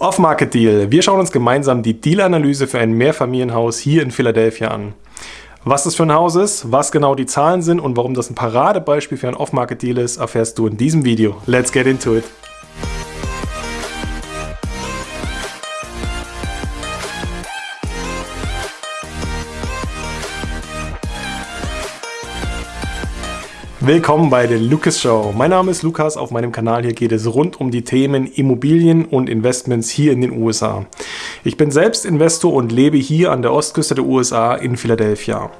Off-Market-Deal. Wir schauen uns gemeinsam die Deal-Analyse für ein Mehrfamilienhaus hier in Philadelphia an. Was das für ein Haus ist, was genau die Zahlen sind und warum das ein Paradebeispiel für ein Off-Market-Deal ist, erfährst du in diesem Video. Let's get into it! Willkommen bei der Lucas Show. Mein Name ist Lukas. Auf meinem Kanal hier geht es rund um die Themen Immobilien und Investments hier in den USA. Ich bin selbst Investor und lebe hier an der Ostküste der USA in Philadelphia.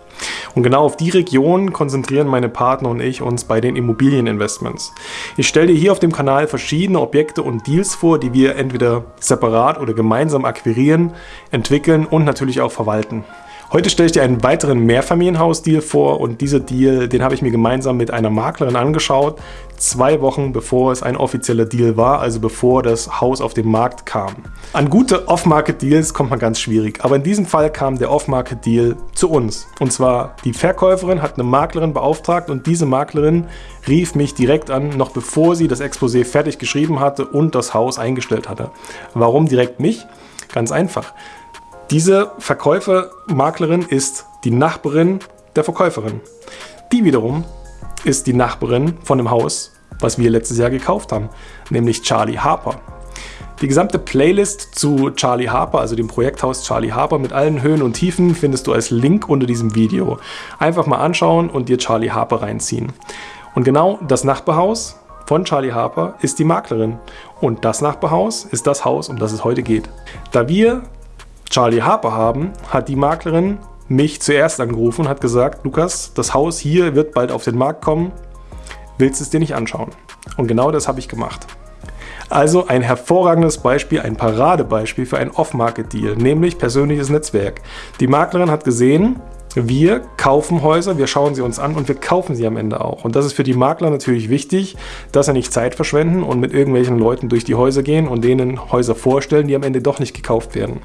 Und genau auf die Region konzentrieren meine Partner und ich uns bei den Immobilieninvestments. Ich stelle dir hier auf dem Kanal verschiedene Objekte und Deals vor, die wir entweder separat oder gemeinsam akquirieren, entwickeln und natürlich auch verwalten. Heute stelle ich dir einen weiteren Mehrfamilienhaus-Deal vor und dieser Deal, den habe ich mir gemeinsam mit einer Maklerin angeschaut, zwei Wochen bevor es ein offizieller Deal war, also bevor das Haus auf den Markt kam. An gute Off-Market-Deals kommt man ganz schwierig, aber in diesem Fall kam der Off-Market-Deal zu uns. Und zwar die Verkäuferin hat eine Maklerin beauftragt und diese Maklerin rief mich direkt an, noch bevor sie das Exposé fertig geschrieben hatte und das Haus eingestellt hatte. Warum direkt mich? Ganz einfach. Diese Verkäufermaklerin ist die Nachbarin der Verkäuferin. Die wiederum ist die Nachbarin von dem Haus, was wir letztes Jahr gekauft haben, nämlich Charlie Harper. Die gesamte Playlist zu Charlie Harper, also dem Projekthaus Charlie Harper mit allen Höhen und Tiefen, findest du als Link unter diesem Video. Einfach mal anschauen und dir Charlie Harper reinziehen. Und genau das Nachbarhaus von Charlie Harper ist die Maklerin. Und das Nachbarhaus ist das Haus, um das es heute geht. Da wir Charlie Harper haben, hat die Maklerin mich zuerst angerufen und hat gesagt, Lukas, das Haus hier wird bald auf den Markt kommen, willst du es dir nicht anschauen? Und genau das habe ich gemacht. Also ein hervorragendes Beispiel, ein Paradebeispiel für ein Off-Market-Deal, nämlich persönliches Netzwerk. Die Maklerin hat gesehen, wir kaufen Häuser, wir schauen sie uns an und wir kaufen sie am Ende auch. Und das ist für die Makler natürlich wichtig, dass sie nicht Zeit verschwenden und mit irgendwelchen Leuten durch die Häuser gehen und denen Häuser vorstellen, die am Ende doch nicht gekauft werden.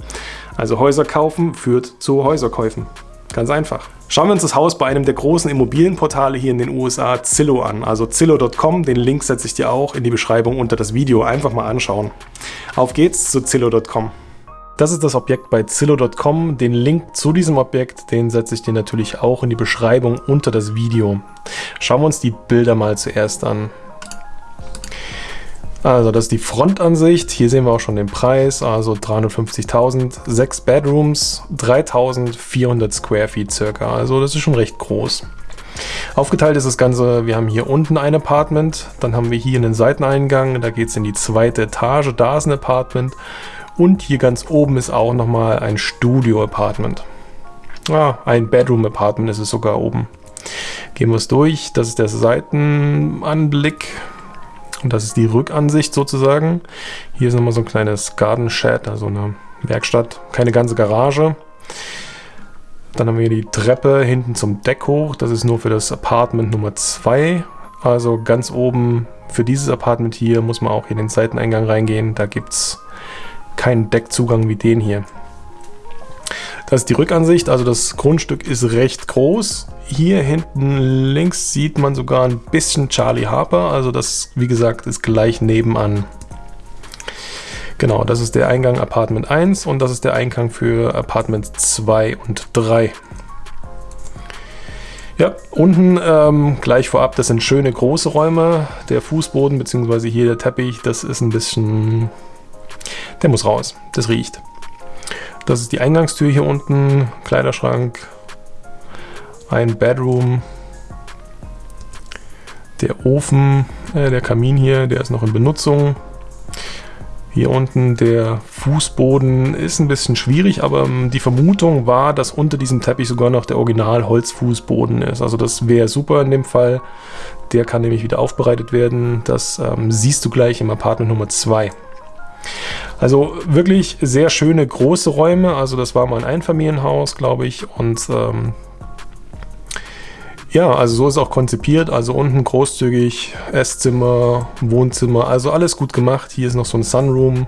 Also Häuser kaufen führt zu Häuserkäufen. Ganz einfach. Schauen wir uns das Haus bei einem der großen Immobilienportale hier in den USA, Zillow, an. Also Zillow.com, den Link setze ich dir auch in die Beschreibung unter das Video. Einfach mal anschauen. Auf geht's zu Zillow.com. Das ist das Objekt bei Zillow.com. Den Link zu diesem Objekt, den setze ich dir natürlich auch in die Beschreibung unter das Video. Schauen wir uns die Bilder mal zuerst an. Also das ist die Frontansicht. Hier sehen wir auch schon den Preis. Also 350.000, 6 Bedrooms, 3.400 Square Feet circa. Also das ist schon recht groß. Aufgeteilt ist das Ganze, wir haben hier unten ein Apartment, dann haben wir hier einen Seiteneingang, da geht es in die zweite Etage, da ist ein Apartment und hier ganz oben ist auch nochmal ein Studio-Apartment. Ah, ein Bedroom-Apartment ist es sogar oben. Gehen wir es durch. Das ist der Seitenanblick. Und das ist die Rückansicht sozusagen. Hier ist nochmal so ein kleines Garden Shed, also eine Werkstatt. Keine ganze Garage. Dann haben wir die Treppe hinten zum Deck hoch. Das ist nur für das Apartment Nummer 2. Also ganz oben für dieses Apartment hier muss man auch in den Seiteneingang reingehen. Da gibt es keinen Deckzugang wie den hier. Das ist die Rückansicht, also das Grundstück ist recht groß. Hier hinten links sieht man sogar ein bisschen Charlie Harper, also das, wie gesagt, ist gleich nebenan. Genau, das ist der Eingang Apartment 1 und das ist der Eingang für Apartment 2 und 3. Ja, unten ähm, gleich vorab, das sind schöne große Räume. Der Fußboden bzw. hier der Teppich, das ist ein bisschen der muss raus. Das riecht. Das ist die Eingangstür hier unten. Kleiderschrank. Ein Bedroom. Der Ofen, äh, der Kamin hier, der ist noch in Benutzung. Hier unten der Fußboden ist ein bisschen schwierig, aber ähm, die Vermutung war, dass unter diesem Teppich sogar noch der Original Holzfußboden ist. Also das wäre super in dem Fall. Der kann nämlich wieder aufbereitet werden. Das ähm, siehst du gleich im Apartment Nummer 2. Also wirklich sehr schöne große Räume. Also das war mal ein Einfamilienhaus, glaube ich. Und ähm, ja, also so ist auch konzipiert. Also unten großzügig Esszimmer, Wohnzimmer, also alles gut gemacht. Hier ist noch so ein Sunroom.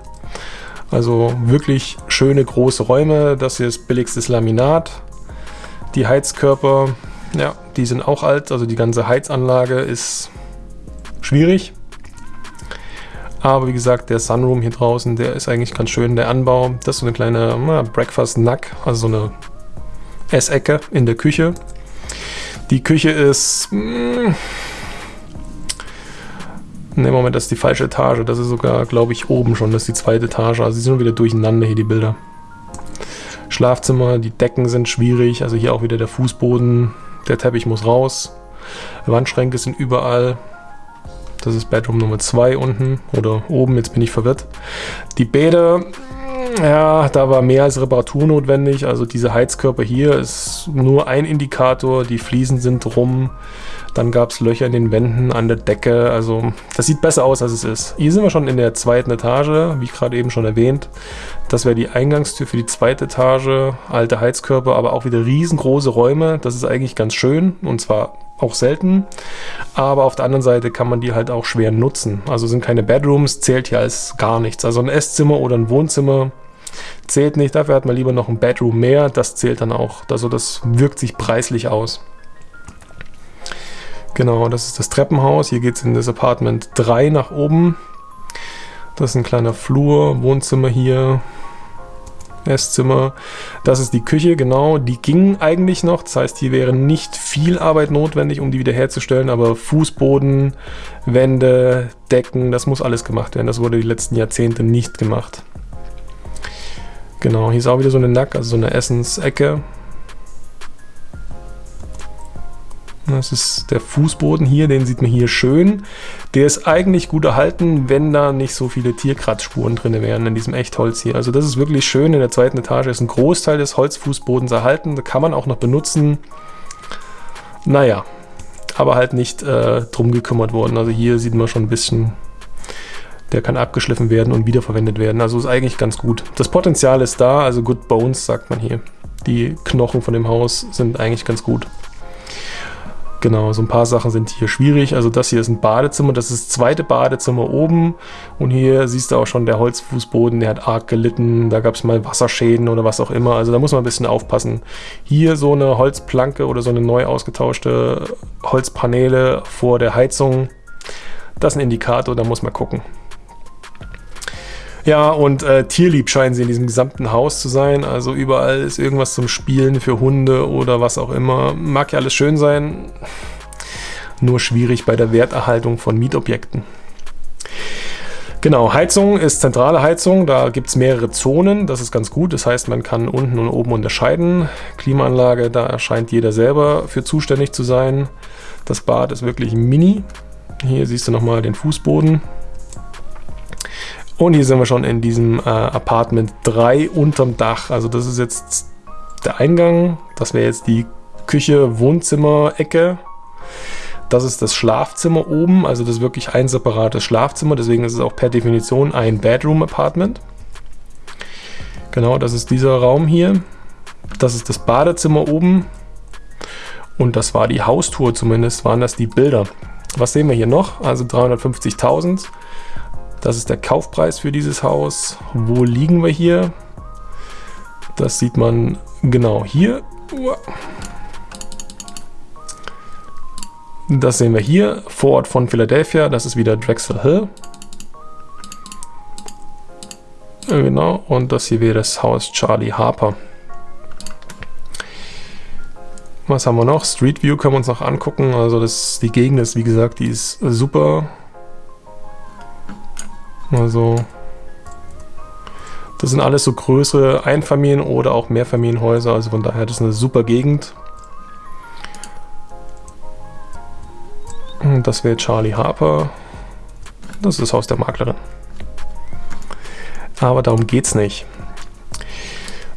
Also wirklich schöne große Räume. Das hier ist billigstes Laminat. Die Heizkörper, ja, die sind auch alt. Also die ganze Heizanlage ist schwierig. Aber wie gesagt, der Sunroom hier draußen, der ist eigentlich ganz schön. Der Anbau, das ist so eine kleine na, Breakfast-Nack, also so eine Essecke in der Küche. Die Küche ist... Mh, Ne, Moment, das ist die falsche Etage. Das ist sogar, glaube ich, oben schon. Das ist die zweite Etage. Also sie sind wieder durcheinander hier, die Bilder. Schlafzimmer, die Decken sind schwierig. Also hier auch wieder der Fußboden. Der Teppich muss raus. Wandschränke sind überall. Das ist Bedroom Nummer 2 unten oder oben, jetzt bin ich verwirrt. Die Bäder, ja, da war mehr als Reparatur notwendig. Also diese Heizkörper hier ist nur ein Indikator. Die Fliesen sind rum. Dann gab es Löcher in den Wänden, an der Decke. Also das sieht besser aus, als es ist. Hier sind wir schon in der zweiten Etage, wie ich gerade eben schon erwähnt. Das wäre die Eingangstür für die zweite Etage. Alte Heizkörper, aber auch wieder riesengroße Räume. Das ist eigentlich ganz schön und zwar auch selten. Aber auf der anderen Seite kann man die halt auch schwer nutzen. Also sind keine Bedrooms, zählt hier als gar nichts. Also ein Esszimmer oder ein Wohnzimmer zählt nicht. Dafür hat man lieber noch ein Bedroom mehr. Das zählt dann auch. Also das wirkt sich preislich aus. Genau, das ist das Treppenhaus. Hier geht es in das Apartment 3 nach oben. Das ist ein kleiner Flur, Wohnzimmer hier, Esszimmer. Das ist die Küche, genau. Die ging eigentlich noch. Das heißt, hier wäre nicht viel Arbeit notwendig, um die wiederherzustellen. Aber Fußboden, Wände, Decken, das muss alles gemacht werden. Das wurde die letzten Jahrzehnte nicht gemacht. Genau, hier ist auch wieder so eine Nack, also so eine Essensecke. Das ist der Fußboden hier, den sieht man hier schön. Der ist eigentlich gut erhalten, wenn da nicht so viele Tierkratzspuren drin wären in diesem Echtholz hier. Also das ist wirklich schön. In der zweiten Etage ist ein Großteil des Holzfußbodens erhalten. Da kann man auch noch benutzen. Naja, aber halt nicht äh, drum gekümmert worden. Also hier sieht man schon ein bisschen, der kann abgeschliffen werden und wiederverwendet werden. Also ist eigentlich ganz gut. Das Potenzial ist da, also Good Bones sagt man hier. Die Knochen von dem Haus sind eigentlich ganz gut. Genau, so ein paar Sachen sind hier schwierig. Also das hier ist ein Badezimmer, das ist das zweite Badezimmer oben. Und hier siehst du auch schon, der Holzfußboden, der hat arg gelitten. Da gab es mal Wasserschäden oder was auch immer. Also da muss man ein bisschen aufpassen. Hier so eine Holzplanke oder so eine neu ausgetauschte Holzpaneele vor der Heizung. Das ist ein Indikator, da muss man gucken. Ja, und äh, tierlieb scheinen sie in diesem gesamten Haus zu sein. Also überall ist irgendwas zum Spielen für Hunde oder was auch immer. Mag ja alles schön sein, nur schwierig bei der Werterhaltung von Mietobjekten. Genau, Heizung ist zentrale Heizung, da gibt es mehrere Zonen, das ist ganz gut, das heißt man kann unten und oben unterscheiden. Klimaanlage, da erscheint jeder selber für zuständig zu sein. Das Bad ist wirklich mini. Hier siehst du nochmal den Fußboden, und hier sind wir schon in diesem äh, Apartment 3 unterm Dach. Also das ist jetzt der Eingang. Das wäre jetzt die Küche, Wohnzimmer, Ecke. Das ist das Schlafzimmer oben. Also das ist wirklich ein separates Schlafzimmer. Deswegen ist es auch per Definition ein Bedroom-Apartment. Genau, das ist dieser Raum hier. Das ist das Badezimmer oben. Und das war die Haustour zumindest, waren das die Bilder. Was sehen wir hier noch? Also 350.000. Das ist der Kaufpreis für dieses Haus. Wo liegen wir hier? Das sieht man genau hier. Das sehen wir hier, Vorort von Philadelphia. Das ist wieder Drexel Hill. Genau, und das hier wäre das Haus Charlie Harper. Was haben wir noch? Street View können wir uns noch angucken. Also das, die Gegend ist, wie gesagt, die ist super. Also das sind alles so größere Einfamilien- oder auch Mehrfamilienhäuser, also von daher das ist eine super Gegend. Das wäre Charlie Harper. Das ist das Haus der Maklerin. Aber darum geht es nicht.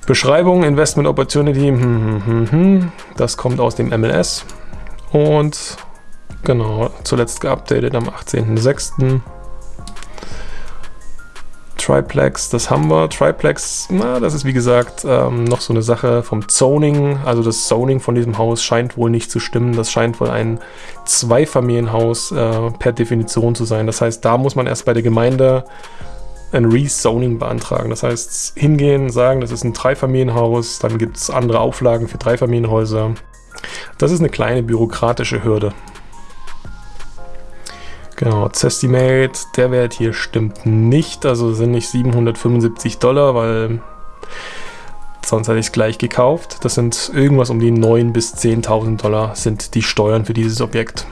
Beschreibung, Investment Opportunity, hm, hm, hm, hm, das kommt aus dem MLS. Und genau, zuletzt geupdatet am 18.06. Triplex, das haben wir. Triplex, na, das ist wie gesagt ähm, noch so eine Sache vom Zoning. Also das Zoning von diesem Haus scheint wohl nicht zu stimmen. Das scheint wohl ein Zweifamilienhaus äh, per Definition zu sein. Das heißt, da muss man erst bei der Gemeinde ein Rezoning beantragen. Das heißt, hingehen, sagen, das ist ein Dreifamilienhaus, dann gibt es andere Auflagen für Dreifamilienhäuser. Das ist eine kleine bürokratische Hürde. Genau, Zestimate, der Wert hier stimmt nicht, also sind nicht 775 Dollar, weil sonst hätte ich es gleich gekauft. Das sind irgendwas um die 9.000 bis 10.000 Dollar sind die Steuern für dieses Objekt.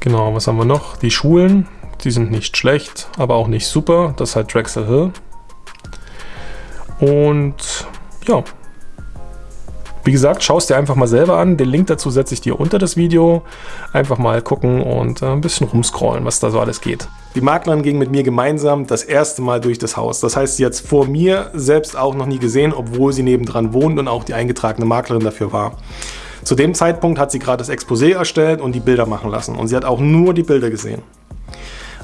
Genau, was haben wir noch? Die Schulen, die sind nicht schlecht, aber auch nicht super. Das ist halt Drexel Hill. Und ja, wie gesagt, schau es dir einfach mal selber an. Den Link dazu setze ich dir unter das Video. Einfach mal gucken und äh, ein bisschen rumscrollen, was da so alles geht. Die Maklerin ging mit mir gemeinsam das erste Mal durch das Haus. Das heißt, sie hat es vor mir selbst auch noch nie gesehen, obwohl sie nebendran wohnt und auch die eingetragene Maklerin dafür war. Zu dem Zeitpunkt hat sie gerade das Exposé erstellt und die Bilder machen lassen. Und sie hat auch nur die Bilder gesehen.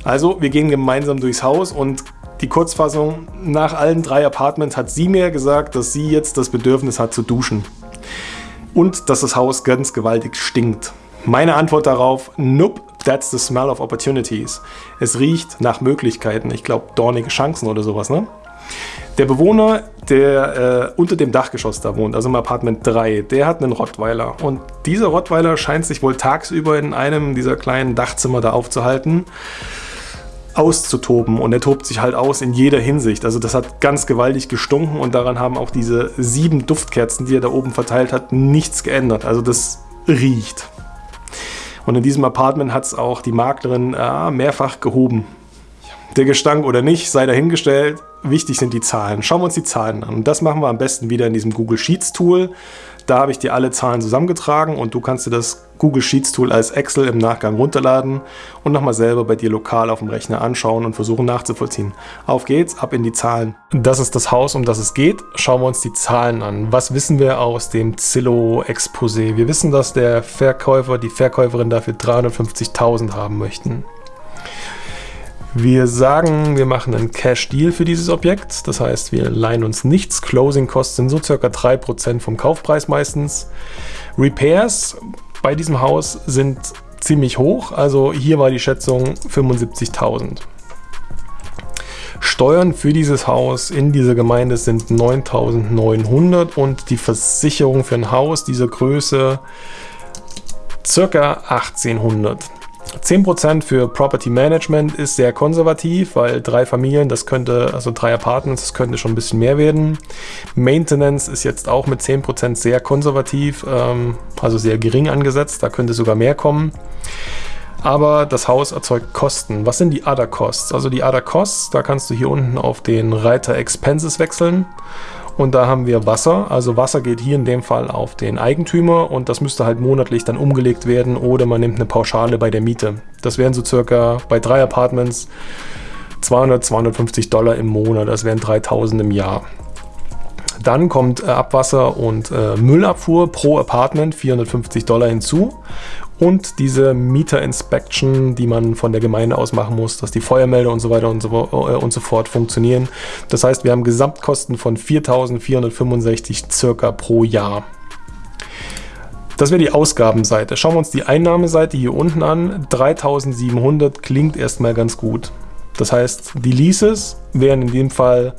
Also, wir gehen gemeinsam durchs Haus und die Kurzfassung, nach allen drei Apartments hat sie mir gesagt, dass sie jetzt das Bedürfnis hat zu duschen und dass das Haus ganz gewaltig stinkt. Meine Antwort darauf, nope, that's the smell of opportunities. Es riecht nach Möglichkeiten, ich glaube dornige Chancen oder sowas, ne? Der Bewohner, der äh, unter dem Dachgeschoss da wohnt, also im Apartment 3, der hat einen Rottweiler. Und dieser Rottweiler scheint sich wohl tagsüber in einem dieser kleinen Dachzimmer da aufzuhalten auszutoben und er tobt sich halt aus in jeder Hinsicht. Also das hat ganz gewaltig gestunken und daran haben auch diese sieben Duftkerzen, die er da oben verteilt hat, nichts geändert. Also das riecht. Und in diesem Apartment hat es auch die Maklerin äh, mehrfach gehoben. Der Gestank oder nicht, sei dahingestellt. Wichtig sind die Zahlen. Schauen wir uns die Zahlen an. Und das machen wir am besten wieder in diesem Google Sheets Tool. Da habe ich dir alle Zahlen zusammengetragen und du kannst dir das Google Sheets Tool als Excel im Nachgang runterladen und nochmal selber bei dir lokal auf dem Rechner anschauen und versuchen nachzuvollziehen. Auf geht's, ab in die Zahlen. Das ist das Haus, um das es geht. Schauen wir uns die Zahlen an. Was wissen wir aus dem Zillow-Exposé? Wir wissen, dass der Verkäufer, die Verkäuferin dafür 350.000 haben möchten. Wir sagen, wir machen einen Cash-Deal für dieses Objekt. Das heißt, wir leihen uns nichts. Closing-Kosten sind so circa 3% vom Kaufpreis meistens. Repairs bei diesem Haus sind ziemlich hoch. Also hier war die Schätzung 75.000. Steuern für dieses Haus in dieser Gemeinde sind 9.900 und die Versicherung für ein Haus dieser Größe circa 1800. 10% für Property Management ist sehr konservativ, weil drei Familien, das könnte, also drei Apartments, das könnte schon ein bisschen mehr werden. Maintenance ist jetzt auch mit 10% sehr konservativ, ähm, also sehr gering angesetzt, da könnte sogar mehr kommen. Aber das Haus erzeugt Kosten. Was sind die Other Costs? Also die Other Costs, da kannst du hier unten auf den Reiter Expenses wechseln und da haben wir Wasser. Also Wasser geht hier in dem Fall auf den Eigentümer und das müsste halt monatlich dann umgelegt werden oder man nimmt eine Pauschale bei der Miete. Das wären so circa bei drei Apartments 200, 250 Dollar im Monat. Das wären 3000 im Jahr. Dann kommt äh, Abwasser und äh, Müllabfuhr pro Apartment 450 Dollar hinzu und diese Meter Inspection, die man von der Gemeinde aus machen muss, dass die Feuermelder und so weiter und so, äh, und so fort funktionieren. Das heißt, wir haben Gesamtkosten von 4.465 circa pro Jahr. Das wäre die Ausgabenseite. Schauen wir uns die Einnahmeseite hier unten an. 3.700 klingt erstmal ganz gut. Das heißt, die Leases wären in dem Fall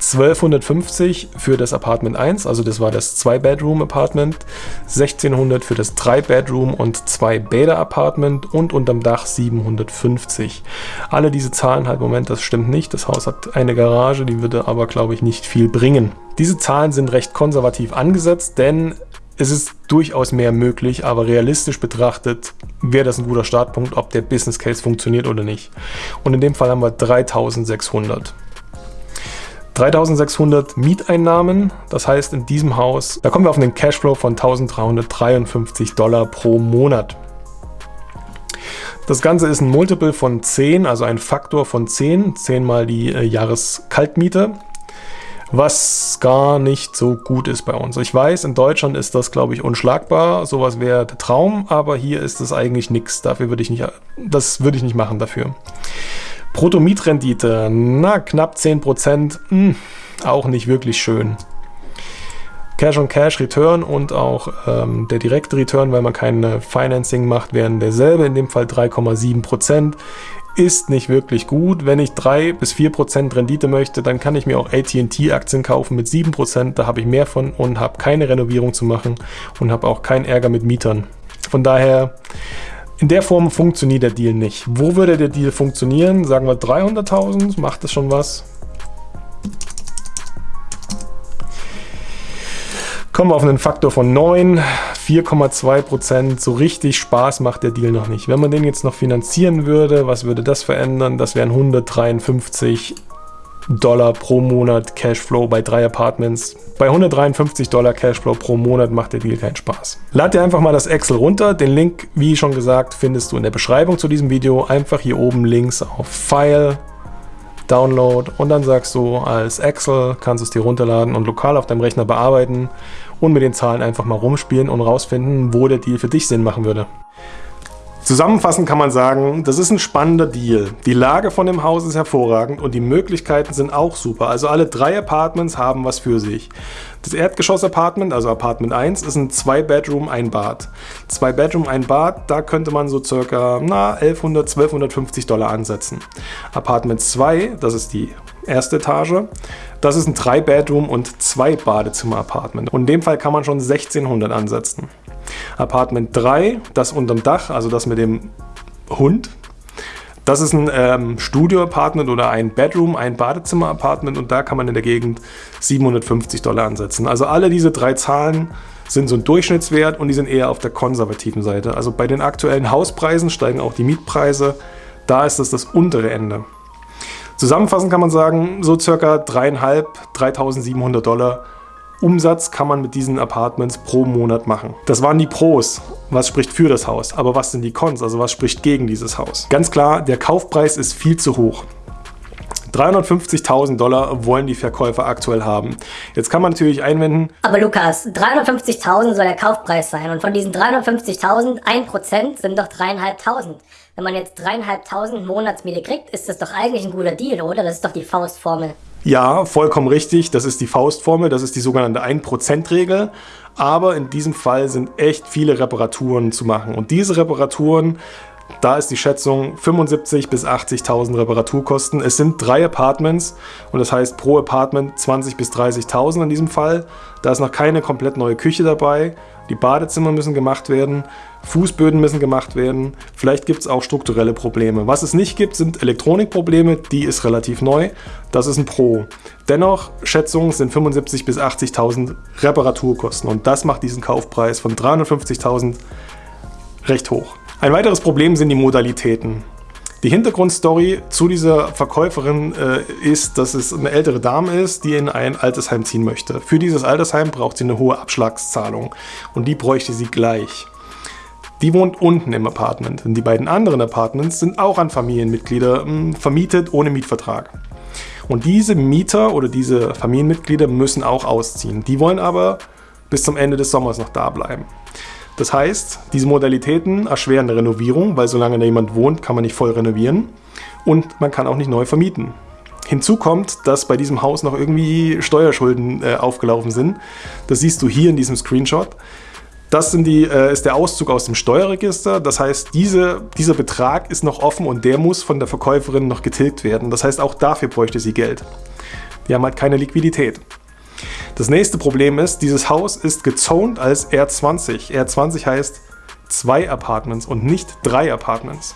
1250 für das Apartment 1, also das war das 2-Bedroom-Apartment, 1600 für das 3-Bedroom- und 2-Bäder-Apartment und unterm Dach 750. Alle diese Zahlen halt, Moment, das stimmt nicht. Das Haus hat eine Garage, die würde aber, glaube ich, nicht viel bringen. Diese Zahlen sind recht konservativ angesetzt, denn es ist durchaus mehr möglich, aber realistisch betrachtet wäre das ein guter Startpunkt, ob der Business Case funktioniert oder nicht. Und in dem Fall haben wir 3600. 3600 Mieteinnahmen, das heißt in diesem Haus, da kommen wir auf einen Cashflow von 1353 Dollar pro Monat. Das Ganze ist ein Multiple von 10, also ein Faktor von 10, 10 mal die äh, Jahreskaltmiete, was gar nicht so gut ist bei uns. Ich weiß, in Deutschland ist das, glaube ich, unschlagbar, sowas wäre der Traum, aber hier ist es eigentlich nichts, dafür würde ich nicht, das würde ich nicht machen dafür. Bruttomietrendite, na, knapp 10%, hm, auch nicht wirklich schön. Cash-on-Cash-Return und auch ähm, der direkte Return, weil man kein Financing macht, wären derselbe, in dem Fall 3,7%. Ist nicht wirklich gut. Wenn ich 3 bis 4% Rendite möchte, dann kann ich mir auch AT&T-Aktien kaufen mit 7%. Da habe ich mehr von und habe keine Renovierung zu machen und habe auch keinen Ärger mit Mietern. Von daher In der Form funktioniert der Deal nicht. Wo würde der Deal funktionieren? Sagen wir 300.000, macht das schon was? Kommen wir auf einen Faktor von 9, 4,2%. So richtig Spaß macht der Deal noch nicht. Wenn man den jetzt noch finanzieren würde, was würde das verändern? Das wären 153 Dollar pro Monat Cashflow bei drei Apartments. Bei 153 Dollar Cashflow pro Monat macht der Deal keinen Spaß. Lad dir einfach mal das Excel runter. Den Link, wie schon gesagt, findest du in der Beschreibung zu diesem Video. Einfach hier oben links auf File, Download und dann sagst du als Excel, kannst du es dir runterladen und lokal auf deinem Rechner bearbeiten und mit den Zahlen einfach mal rumspielen und rausfinden, wo der Deal für dich Sinn machen würde. Zusammenfassend kann man sagen, das ist ein spannender Deal. Die Lage von dem Haus ist hervorragend und die Möglichkeiten sind auch super. Also alle drei Apartments haben was für sich. Das Erdgeschoss-Apartment, also Apartment 1, ist ein 2-Bedroom, ein Bad. 2 Bedroom, ein Bad, da könnte man so circa na, 1100, 1250 Dollar ansetzen. Apartment 2, das ist die erste Etage, das ist ein 3-Bedroom und 2 Badezimmer-Apartment. Und in dem Fall kann man schon 1600 ansetzen. Apartment 3, das unterm Dach, also das mit dem Hund. Das ist ein ähm, Studio-Apartment oder ein Bedroom, ein Badezimmer-Apartment und da kann man in der Gegend 750 Dollar ansetzen. Also alle diese drei Zahlen sind so ein Durchschnittswert und die sind eher auf der konservativen Seite. Also bei den aktuellen Hauspreisen steigen auch die Mietpreise. Da ist das das untere Ende. Zusammenfassend kann man sagen, so circa 3.500, 3.700 Dollar Umsatz kann man mit diesen Apartments pro Monat machen. Das waren die Pros. Was spricht für das Haus? Aber was sind die Cons? Also was spricht gegen dieses Haus? Ganz klar, der Kaufpreis ist viel zu hoch. 350.000 Dollar wollen die Verkäufer aktuell haben. Jetzt kann man natürlich einwenden... Aber Lukas, 350.000 soll der Kaufpreis sein und von diesen 350.000, 1% sind doch 3.500. Wenn man jetzt 3.500 Monatsmiete kriegt, ist das doch eigentlich ein guter Deal, oder? Das ist doch die Faustformel. Ja, vollkommen richtig. Das ist die Faustformel, das ist die sogenannte 1%-Regel. Aber in diesem Fall sind echt viele Reparaturen zu machen. Und diese Reparaturen, da ist die Schätzung 75.000 bis 80.000 Reparaturkosten. Es sind drei Apartments und das heißt pro Apartment 20.000 bis 30.000 in diesem Fall. Da ist noch keine komplett neue Küche dabei. Die Badezimmer müssen gemacht werden, Fußböden müssen gemacht werden. Vielleicht gibt es auch strukturelle Probleme. Was es nicht gibt, sind Elektronikprobleme. Die ist relativ neu. Das ist ein Pro. Dennoch, Schätzungen sind 75.000 bis 80.000 Reparaturkosten. Und das macht diesen Kaufpreis von 350.000 recht hoch. Ein weiteres Problem sind die Modalitäten. Die Hintergrundstory zu dieser Verkäuferin äh, ist, dass es eine ältere Dame ist, die in ein Altersheim ziehen möchte. Für dieses Altersheim braucht sie eine hohe Abschlagszahlung und die bräuchte sie gleich. Die wohnt unten im Apartment und die beiden anderen Apartments sind auch an Familienmitglieder mh, hm, vermietet ohne Mietvertrag. Und diese Mieter oder diese Familienmitglieder müssen auch ausziehen. Die wollen aber bis zum Ende des Sommers noch da bleiben. Das heißt, diese Modalitäten erschweren eine Renovierung, weil solange da jemand wohnt, kann man nicht voll renovieren und man kann auch nicht neu vermieten. Hinzu kommt, dass bei diesem Haus noch irgendwie Steuerschulden äh, aufgelaufen sind. Das siehst du hier in diesem Screenshot. Das die, äh, ist der Auszug aus dem Steuerregister. Das heißt, diese, dieser Betrag ist noch offen und der muss von der Verkäuferin noch getilgt werden. Das heißt, auch dafür bräuchte sie Geld. Die haben halt keine Liquidität. Das nächste Problem ist, dieses Haus ist gezoned als R20. R20 heißt zwei Apartments und nicht drei Apartments.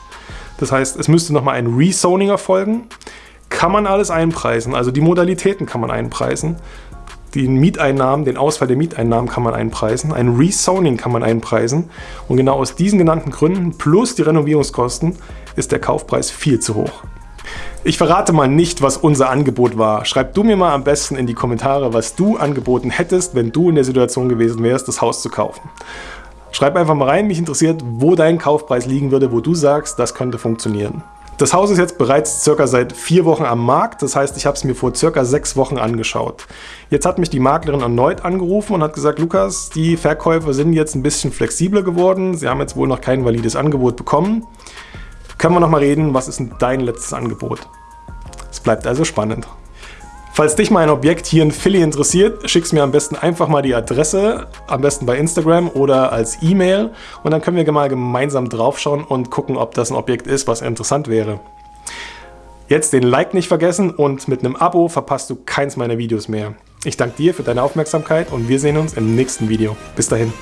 Das heißt, es müsste nochmal ein Rezoning erfolgen. Kann man alles einpreisen, also die Modalitäten kann man einpreisen. Den Mieteinnahmen, den Ausfall der Mieteinnahmen kann man einpreisen. Ein Rezoning kann man einpreisen. Und genau aus diesen genannten Gründen plus die Renovierungskosten ist der Kaufpreis viel zu hoch. Ich verrate mal nicht, was unser Angebot war. Schreib du mir mal am besten in die Kommentare, was du angeboten hättest, wenn du in der Situation gewesen wärst, das Haus zu kaufen. Schreib einfach mal rein, mich interessiert, wo dein Kaufpreis liegen würde, wo du sagst, das könnte funktionieren. Das Haus ist jetzt bereits circa seit vier Wochen am Markt, das heißt, ich habe es mir vor circa sechs Wochen angeschaut. Jetzt hat mich die Maklerin erneut angerufen und hat gesagt, Lukas, die Verkäufer sind jetzt ein bisschen flexibler geworden, sie haben jetzt wohl noch kein valides Angebot bekommen können wir nochmal reden, was ist denn dein letztes Angebot? Es bleibt also spannend. Falls dich mal ein Objekt hier in Philly interessiert, schickst mir am besten einfach mal die Adresse, am besten bei Instagram oder als E-Mail und dann können wir mal gemeinsam draufschauen und gucken, ob das ein Objekt ist, was interessant wäre. Jetzt den Like nicht vergessen und mit einem Abo verpasst du keins meiner Videos mehr. Ich danke dir für deine Aufmerksamkeit und wir sehen uns im nächsten Video. Bis dahin.